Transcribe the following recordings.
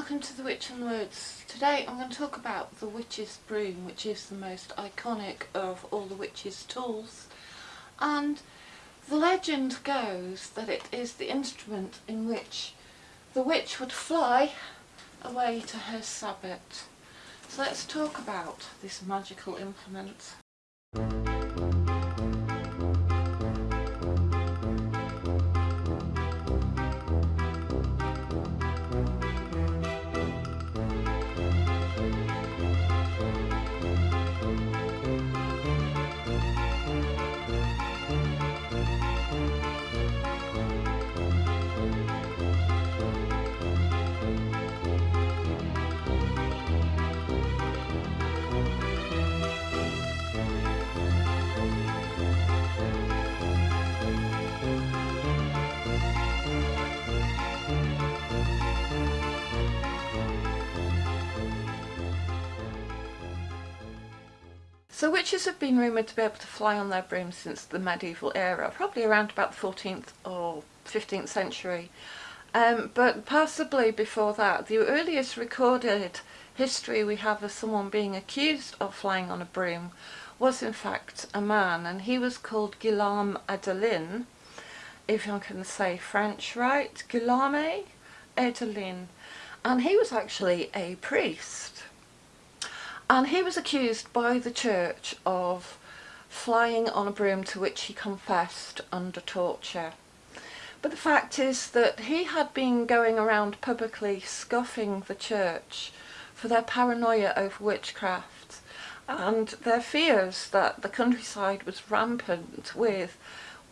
welcome to the Witch and the Woods. Today I'm going to talk about the witch's broom which is the most iconic of all the witch's tools and the legend goes that it is the instrument in which the witch would fly away to her sabbat. So let's talk about this magical implement. So witches have been rumoured to be able to fly on their brooms since the medieval era, probably around about the 14th or 15th century. Um, but possibly before that, the earliest recorded history we have of someone being accused of flying on a broom was in fact a man and he was called Guillaume Adelin, if I can say French right, Guillaume Adelin, and he was actually a priest and he was accused by the church of flying on a broom to which he confessed under torture. But the fact is that he had been going around publicly scoffing the church for their paranoia over witchcraft and their fears that the countryside was rampant with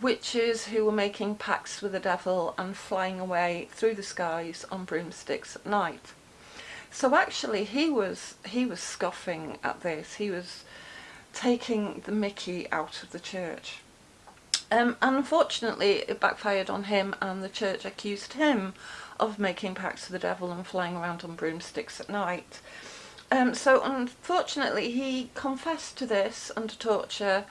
witches who were making pacts with the devil and flying away through the skies on broomsticks at night. So actually he was he was scoffing at this. He was taking the mickey out of the church. Um, and unfortunately it backfired on him and the church accused him of making pacts with the devil and flying around on broomsticks at night. Um, so unfortunately he confessed to this under torture,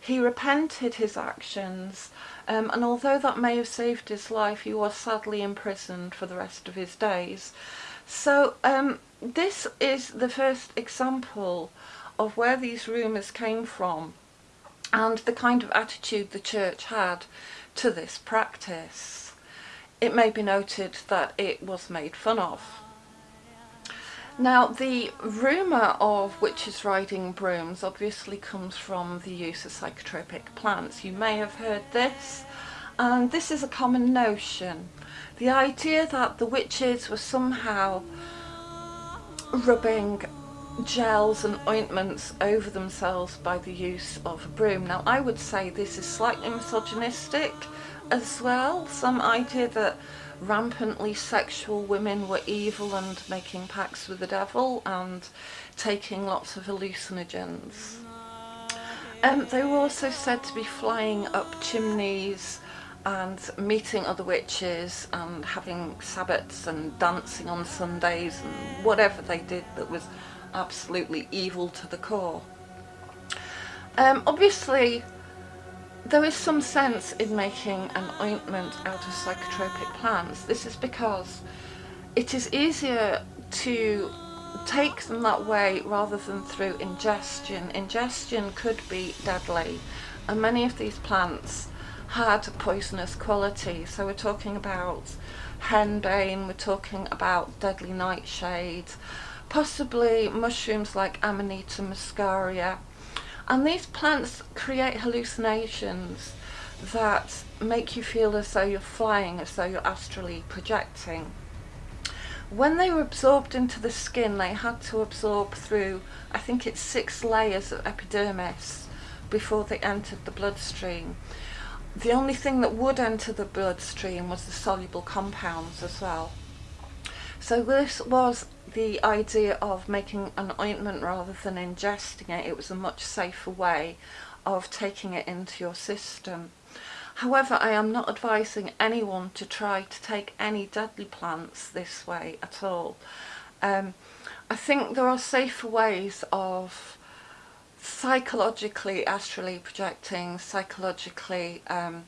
he repented his actions um, and although that may have saved his life he was sadly imprisoned for the rest of his days. So um, this is the first example of where these rumours came from and the kind of attitude the church had to this practice. It may be noted that it was made fun of. Now the rumour of witches riding brooms obviously comes from the use of psychotropic plants. You may have heard this and this is a common notion. The idea that the witches were somehow rubbing gels and ointments over themselves by the use of a broom. Now I would say this is slightly misogynistic as well. Some idea that rampantly sexual women were evil and making pacts with the devil and taking lots of hallucinogens. Um, they were also said to be flying up chimneys and meeting other witches and having sabbats and dancing on Sundays and whatever they did that was absolutely evil to the core. Um, obviously there is some sense in making an ointment out of psychotropic plants. This is because it is easier to take them that way rather than through ingestion. Ingestion could be deadly and many of these plants had poisonous quality. So we're talking about henbane, we're talking about deadly nightshade, possibly mushrooms like Amanita muscaria. And these plants create hallucinations that make you feel as though you're flying, as though you're astrally projecting. When they were absorbed into the skin, they had to absorb through, I think it's six layers of epidermis before they entered the bloodstream the only thing that would enter the bloodstream was the soluble compounds as well. So this was the idea of making an ointment rather than ingesting it. It was a much safer way of taking it into your system. However, I am not advising anyone to try to take any deadly plants this way at all. Um, I think there are safer ways of psychologically astrally projecting, psychologically um,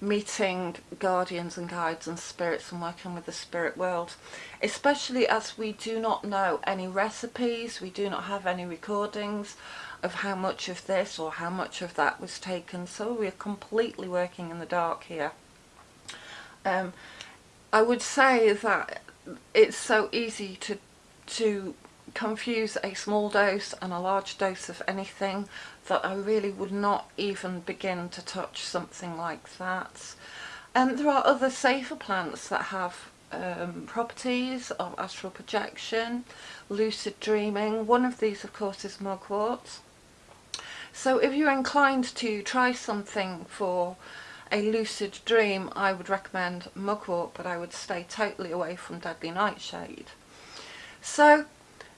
meeting guardians and guides and spirits and working with the spirit world. Especially as we do not know any recipes we do not have any recordings of how much of this or how much of that was taken so we're completely working in the dark here. Um, I would say that it's so easy to to confuse a small dose and a large dose of anything that I really would not even begin to touch something like that. And there are other safer plants that have um, properties of astral projection, lucid dreaming. One of these of course is mugwort. So if you're inclined to try something for a lucid dream I would recommend mugwort but I would stay totally away from deadly nightshade. So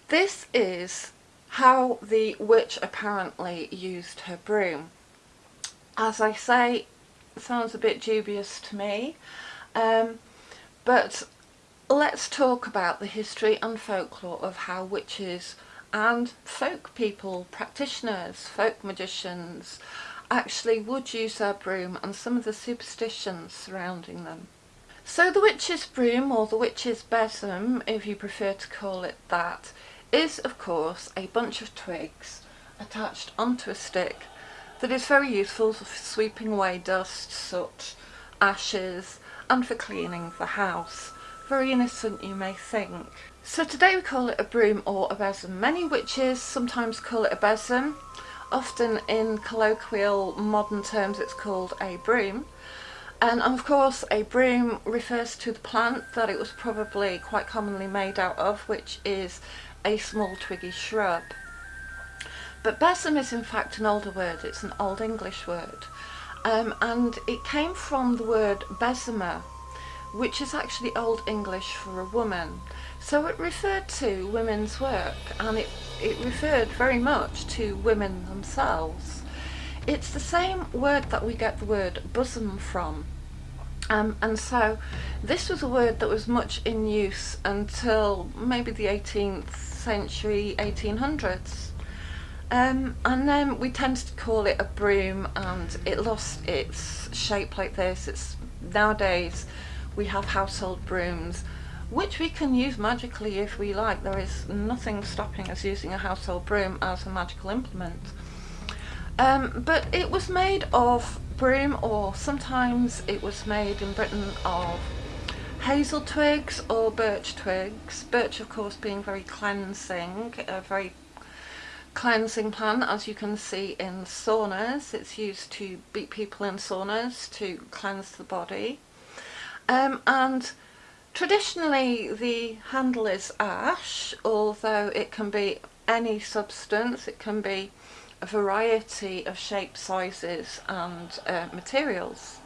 this is how the witch apparently used her broom. As I say, sounds a bit dubious to me, um, but let's talk about the history and folklore of how witches and folk people, practitioners, folk magicians, actually would use their broom and some of the superstitions surrounding them. So the witch's broom, or the witch's besom, if you prefer to call it that, is of course a bunch of twigs attached onto a stick that is very useful for sweeping away dust, soot, ashes and for cleaning the house. Very innocent you may think. So today we call it a broom or a besom. Many witches sometimes call it a besom. Often in colloquial modern terms it's called a broom. And of course a broom refers to the plant that it was probably quite commonly made out of, which is a small twiggy shrub. But besom is in fact an older word, it's an Old English word. Um, and it came from the word besomer, which is actually Old English for a woman. So it referred to women's work and it, it referred very much to women themselves. It's the same word that we get the word bosom from. Um, and so this was a word that was much in use until maybe the 18th century 1800s um, and then we tended to call it a broom and it lost its shape like this. It's nowadays we have household brooms which we can use magically if we like. There is nothing stopping us using a household broom as a magical implement. Um, but it was made of broom or sometimes it was made in Britain of hazel twigs or birch twigs. Birch of course being very cleansing, a very cleansing plant as you can see in saunas. It's used to beat people in saunas to cleanse the body. Um, and traditionally the handle is ash, although it can be any substance, it can be a variety of shapes, sizes and uh, materials.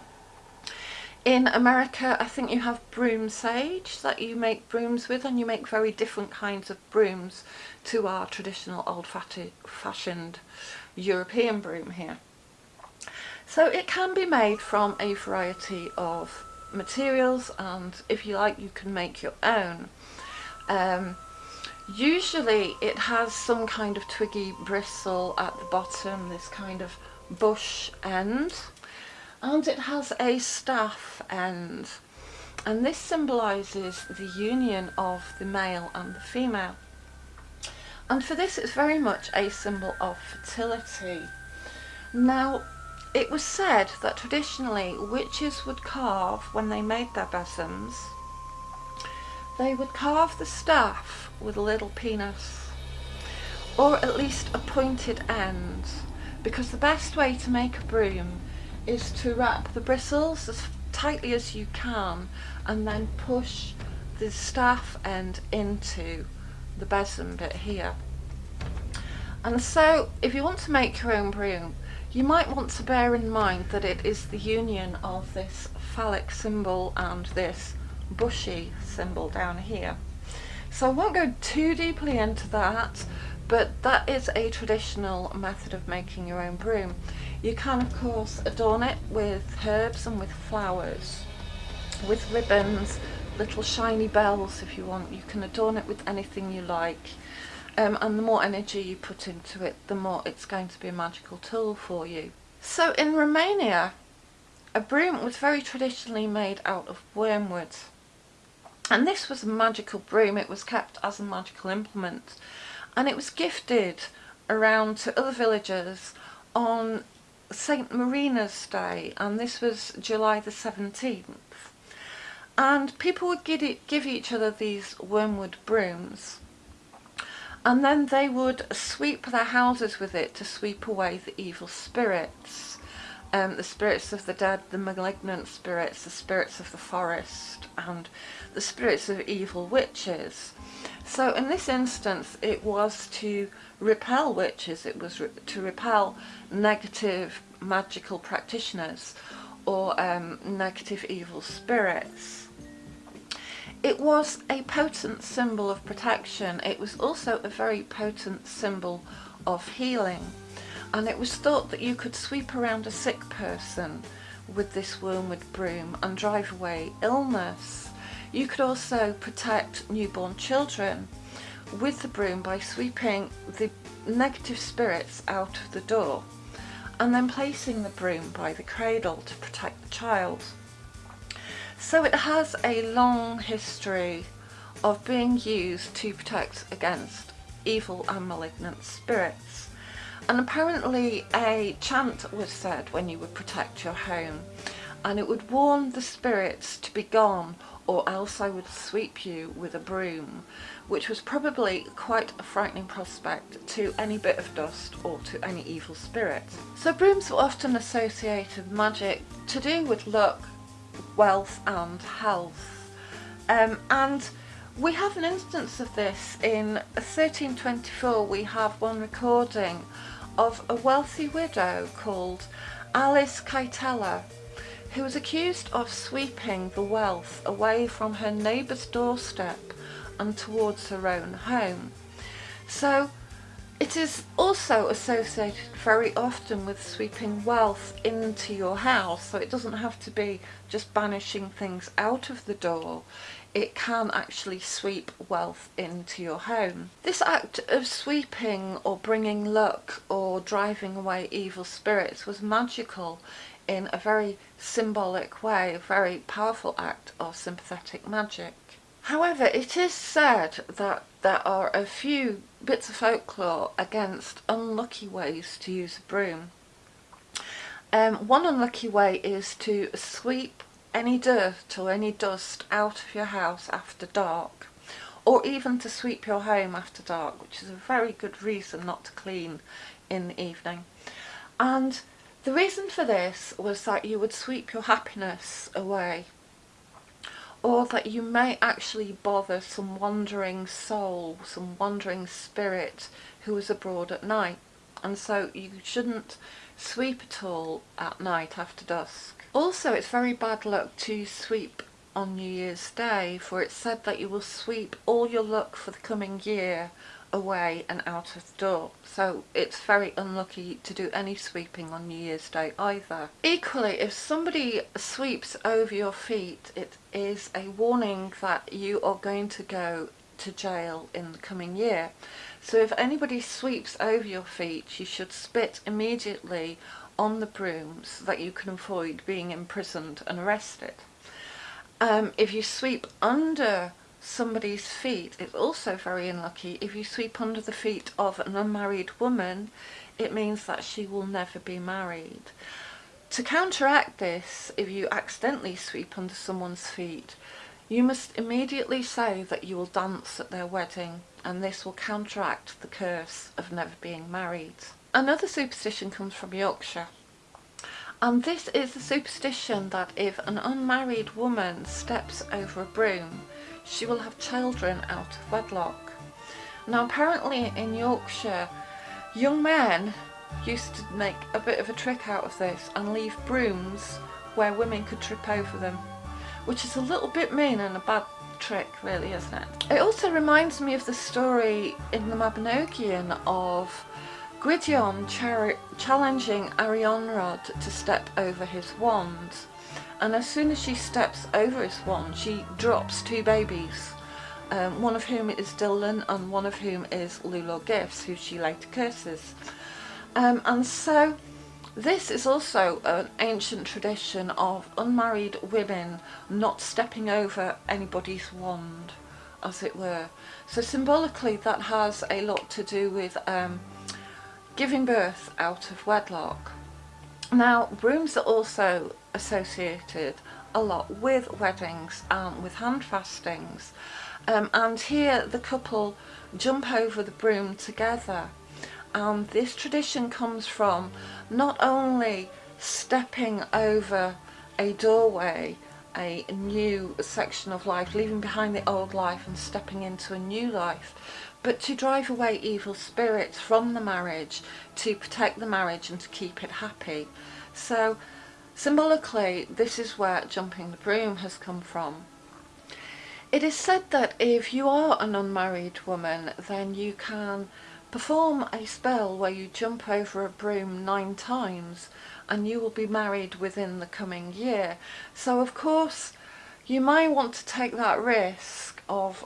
In America, I think you have broom sage that you make brooms with and you make very different kinds of brooms to our traditional old-fashioned European broom here. So it can be made from a variety of materials and if you like you can make your own. Um, usually it has some kind of twiggy bristle at the bottom, this kind of bush end. And it has a staff end. And this symbolises the union of the male and the female. And for this it's very much a symbol of fertility. Now it was said that traditionally witches would carve when they made their besoms they would carve the staff with a little penis or at least a pointed end because the best way to make a broom is to wrap the bristles as tightly as you can and then push the staff end into the besom bit here. And so if you want to make your own broom, you might want to bear in mind that it is the union of this phallic symbol and this bushy symbol down here. So I won't go too deeply into that, but that is a traditional method of making your own broom. You can of course adorn it with herbs and with flowers, with ribbons, little shiny bells if you want. You can adorn it with anything you like. Um, and the more energy you put into it, the more it's going to be a magical tool for you. So in Romania, a broom was very traditionally made out of wormwood. And this was a magical broom, it was kept as a magical implement. And it was gifted around to other villagers on St Marina's Day, and this was July the 17th. And people would give, it, give each other these wormwood brooms and then they would sweep their houses with it to sweep away the evil spirits. Um, the spirits of the dead, the malignant spirits, the spirits of the forest, and the spirits of evil witches. So in this instance it was to repel witches, it was re to repel negative magical practitioners or um, negative evil spirits. It was a potent symbol of protection. It was also a very potent symbol of healing. And it was thought that you could sweep around a sick person with this wormwood broom and drive away illness. You could also protect newborn children with the broom by sweeping the negative spirits out of the door and then placing the broom by the cradle to protect the child. So it has a long history of being used to protect against evil and malignant spirits. And apparently a chant was said when you would protect your home and it would warn the spirits to be gone or else I would sweep you with a broom, which was probably quite a frightening prospect to any bit of dust or to any evil spirit. So brooms were often associated with magic to do with luck, wealth and health. Um, and we have an instance of this in 1324 we have one recording of a wealthy widow called Alice Kyteler who was accused of sweeping the wealth away from her neighbour's doorstep and towards her own home. So it is also associated very often with sweeping wealth into your house, so it doesn't have to be just banishing things out of the door. It can actually sweep wealth into your home. This act of sweeping or bringing luck or driving away evil spirits was magical in a very symbolic way, a very powerful act of sympathetic magic. However, it is said that there are a few bits of folklore against unlucky ways to use a broom. Um, one unlucky way is to sweep any dirt or any dust out of your house after dark or even to sweep your home after dark which is a very good reason not to clean in the evening and the reason for this was that you would sweep your happiness away or that you may actually bother some wandering soul, some wandering spirit who is abroad at night. And so you shouldn't sweep at all at night after dusk. Also, it's very bad luck to sweep on New Year's Day, for it's said that you will sweep all your luck for the coming year away and out of door. So it's very unlucky to do any sweeping on New Year's Day either. Equally, if somebody sweeps over your feet, it is a warning that you are going to go to jail in the coming year. So if anybody sweeps over your feet, you should spit immediately on the broom so that you can avoid being imprisoned and arrested. Um, if you sweep under somebody's feet. It's also very unlucky. If you sweep under the feet of an unmarried woman, it means that she will never be married. To counteract this, if you accidentally sweep under someone's feet, you must immediately say that you will dance at their wedding and this will counteract the curse of never being married. Another superstition comes from Yorkshire and this is the superstition that if an unmarried woman steps over a broom she will have children out of wedlock. Now apparently in Yorkshire, young men used to make a bit of a trick out of this and leave brooms where women could trip over them, which is a little bit mean and a bad trick really isn't it? It also reminds me of the story in the Mabinogion of Gwydion challenging Arianrhod to step over his wand and as soon as she steps over his wand she drops two babies um, one of whom is Dylan and one of whom is Lleu Llaw Gyffes who she later curses um, and so This is also an ancient tradition of unmarried women not stepping over anybody's wand, as it were. So symbolically that has a lot to do with um, giving birth out of wedlock. Now brooms are also associated a lot with weddings and with hand fastings um, and here the couple jump over the broom together and this tradition comes from not only stepping over a doorway a new section of life, leaving behind the old life and stepping into a new life, but to drive away evil spirits from the marriage, to protect the marriage and to keep it happy. So symbolically, this is where jumping the broom has come from. It is said that if you are an unmarried woman, then you can perform a spell where you jump over a broom nine times and you will be married within the coming year. So of course you might want to take that risk of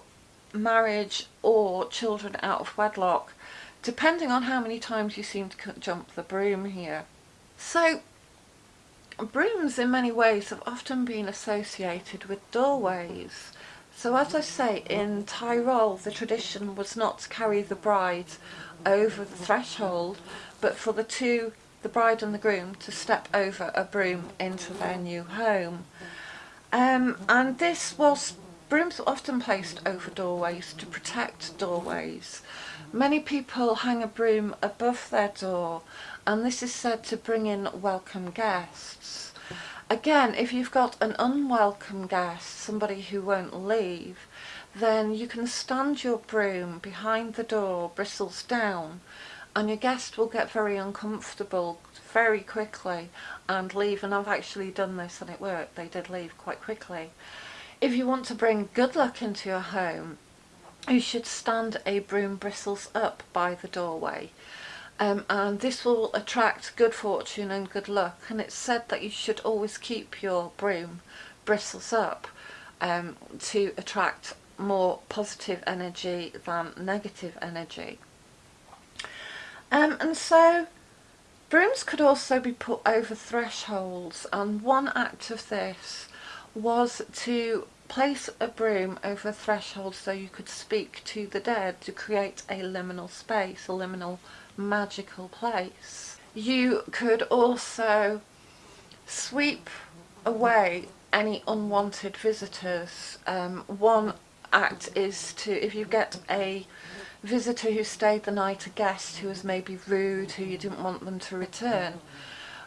marriage or children out of wedlock depending on how many times you seem to jump the broom here. So brooms in many ways have often been associated with doorways. So as I say, in Tyrol the tradition was not to carry the bride over the threshold, but for the two the bride and the groom to step over a broom into their new home. Um, and this was, brooms are often placed over doorways to protect doorways. Many people hang a broom above their door and this is said to bring in welcome guests. Again, if you've got an unwelcome guest, somebody who won't leave, then you can stand your broom behind the door, bristles down, and your guest will get very uncomfortable very quickly and leave and I've actually done this and it worked they did leave quite quickly if you want to bring good luck into your home you should stand a broom bristles up by the doorway. Um, and this will attract good fortune and good luck. And it's said that you should always keep your broom bristles up um, to attract more positive energy than negative energy. Um, and so brooms could also be put over thresholds. And one act of this was to place a broom over a threshold so you could speak to the dead to create a liminal space, a liminal magical place. You could also sweep away any unwanted visitors. Um, one act is to, if you get a visitor who stayed the night, a guest who was maybe rude, who you didn't want them to return,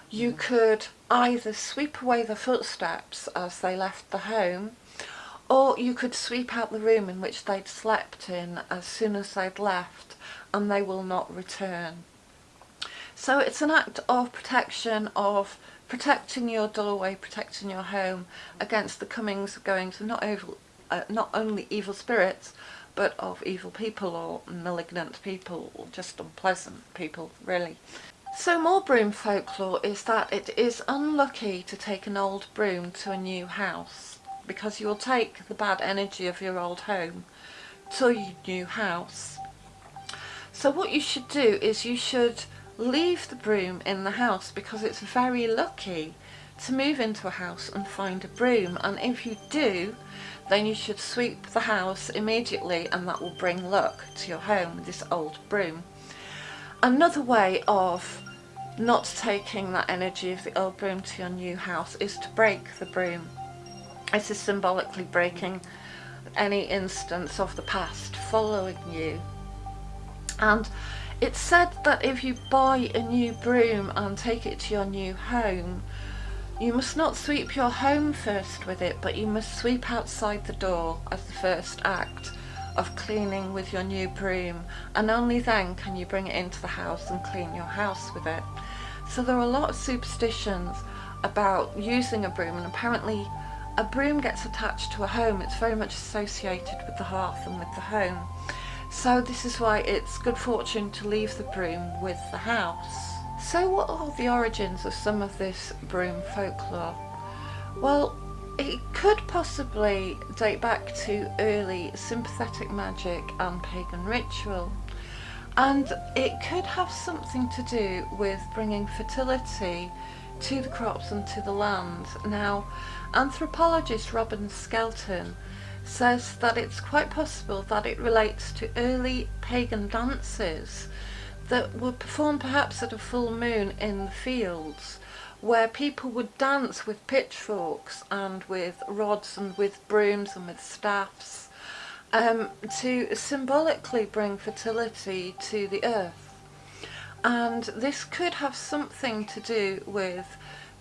you could either sweep away the footsteps as they left the home, or you could sweep out the room in which they'd slept in as soon as they'd left and they will not return. So it's an act of protection, of protecting your doorway, protecting your home against the comings and goings of not, evil, uh, not only evil spirits but of evil people or malignant people or just unpleasant people really. So more broom folklore is that it is unlucky to take an old broom to a new house because you will take the bad energy of your old home to your new house. So what you should do is you should leave the broom in the house because it's very lucky to move into a house and find a broom and if you do then you should sweep the house immediately and that will bring luck to your home with this old broom. Another way of not taking that energy of the old broom to your new house is to break the broom. This is symbolically breaking any instance of the past following you. And it's said that if you buy a new broom and take it to your new home, you must not sweep your home first with it, but you must sweep outside the door as the first act of cleaning with your new broom and only then can you bring it into the house and clean your house with it. So there are a lot of superstitions about using a broom and apparently a broom gets attached to a home, it's very much associated with the hearth and with the home. So this is why it's good fortune to leave the broom with the house. So what are the origins of some of this broom folklore? Well, it could possibly date back to early sympathetic magic and pagan ritual. and it could have something to do with bringing fertility to the crops and to the land. Now, anthropologist Robin Skelton says that it's quite possible that it relates to early pagan dances that were performed perhaps at a full moon in the fields where people would dance with pitchforks and with rods and with brooms and with staffs um, to symbolically bring fertility to the earth. And this could have something to do with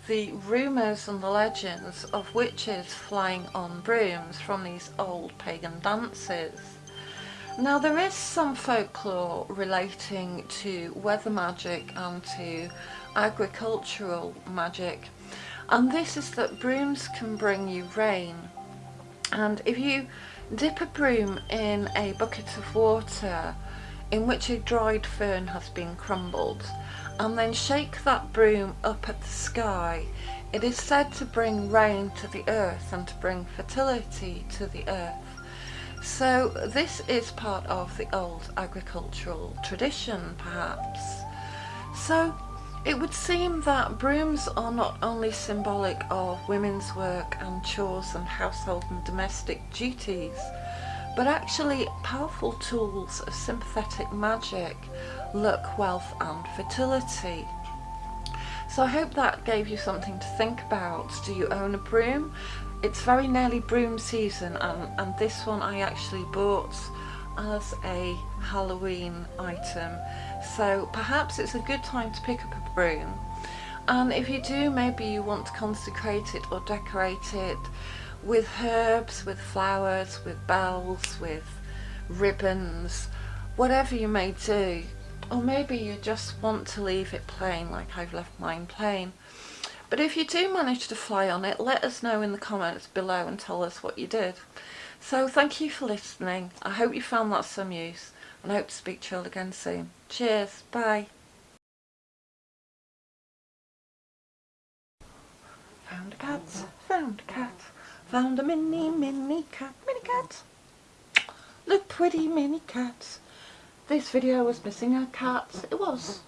the rumours and the legends of witches flying on brooms from these old pagan dances. Now there is some folklore relating to weather magic and to agricultural magic and this is that brooms can bring you rain. And if you dip a broom in a bucket of water in which a dried fern has been crumbled and then shake that broom up at the sky it is said to bring rain to the earth and to bring fertility to the earth so this is part of the old agricultural tradition perhaps. So it would seem that brooms are not only symbolic of women's work and chores and household and domestic duties, but actually powerful tools of sympathetic magic, luck, wealth and fertility. So I hope that gave you something to think about. Do you own a broom? It's very nearly broom season and, and this one I actually bought as a Halloween item so perhaps it's a good time to pick up a broom and if you do maybe you want to consecrate it or decorate it with herbs, with flowers, with bells, with ribbons, whatever you may do or maybe you just want to leave it plain like I've left mine plain but if you do manage to fly on it, let us know in the comments below and tell us what you did. So thank you for listening. I hope you found that some use and I hope to speak to you all again soon. Cheers. Bye. Found a cat, found a cat, found a mini, mini cat, mini cat. Look pretty mini cat. This video was missing a cat. It was.